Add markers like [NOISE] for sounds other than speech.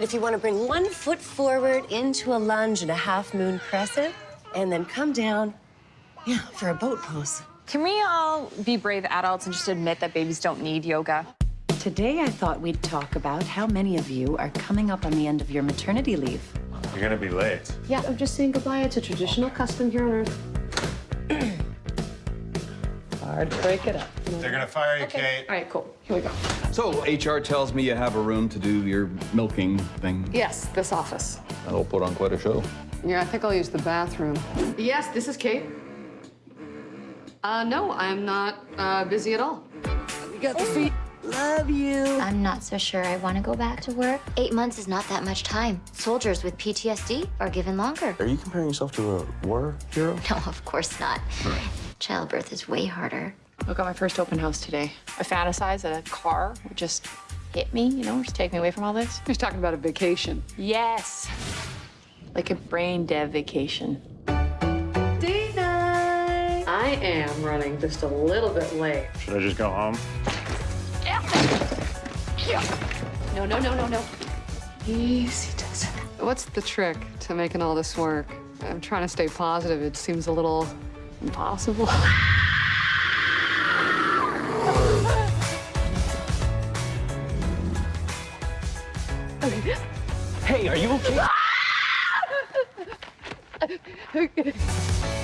If you want to bring one foot forward into a lunge and a half moon crescent, and then come down, yeah, for a boat pose. Can we all be brave adults and just admit that babies don't need yoga? Today, I thought we'd talk about how many of you are coming up on the end of your maternity leave. You're gonna be late. Yeah, I'm just saying goodbye. It's a traditional custom here on Earth. Hard break it up. They're gonna fire you, Kate. All right, cool. Here we go. So HR tells me you have a room to do your milking thing. Yes, this office. That'll put on quite a show. Yeah, I think I'll use the bathroom. Yes, this is Kate. Uh, no, I'm not uh, busy at all. You got the feet. Love you. I'm not so sure I want to go back to work. Eight months is not that much time. Soldiers with PTSD are given longer. Are you comparing yourself to a war hero? [LAUGHS] No, of course not. Childbirth is way harder. Look at my first open house today. I fantasize that a car would just hit me, you know, just take me away from all this. He's talking about a vacation. Yes. Like a brain dead vacation. Date night. I am running just a little bit late. Should I just go home? No, no, no, no, no. Easy does it. What's the trick to making all this work? I'm trying to stay positive. It seems a little impossible. [LAUGHS] Hey, are you okay? [LAUGHS]